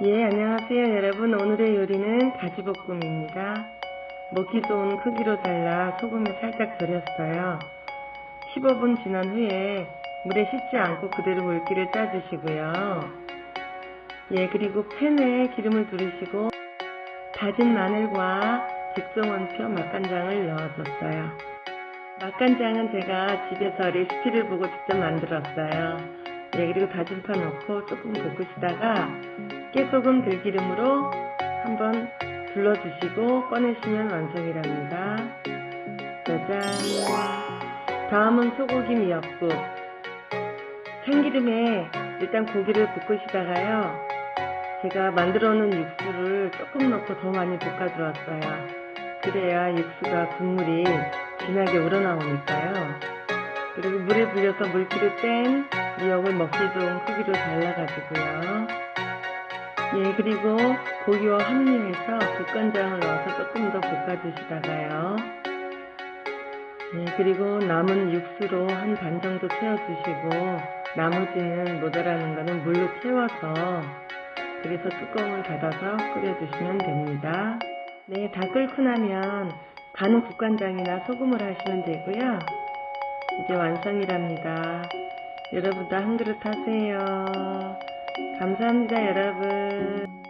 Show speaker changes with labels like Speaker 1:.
Speaker 1: 예, 안녕하세요 여러분. 오늘의 요리는 가지볶음입니다. 먹기 좋은 크기로 잘라 소금에 살짝 절였어요. 15분 지난 후에 물에 씻지 않고 그대로 물기를 짜주시고요. 예, 그리고 팬에 기름을 두르시고 다진 마늘과 직송원표 맛간장을 넣어줬어요. 맛간장은 제가 집에서 레시피를 보고 직접 만들었어요. 예, 그리고 다진 파 넣고 조금 볶으시다가 깨소금 들기름으로 한번 둘러주시고 꺼내시면 완성이랍니다. 짜잔! 다음은 소고기 미역국. 참기름에 일단 고기를 볶으시다가요. 제가 만들어 놓은 육수를 조금 넣고 더 많이 볶아 주었어요. 그래야 육수가 국물이 진하게 우러나오니까요. 그리고 물에 불려서 물기를 뺀 미역을 먹기 좋은 크기로 잘라가지고요. 예, 그리고 고기와 합류해서 국간장을 넣어서 조금 더 볶아주시다가요. 예, 그리고 남은 육수로 한 반 정도 채워주시고 나머지는 모자라는 거는 물로 채워서 그래서 뚜껑을 닫아서 끓여주시면 됩니다. 네, 다 끓고 나면 간은 국간장이나 소금을 하시면 되고요. 이제 완성이랍니다. 여러분도 한 그릇 하세요. 감사합니다, 여러분.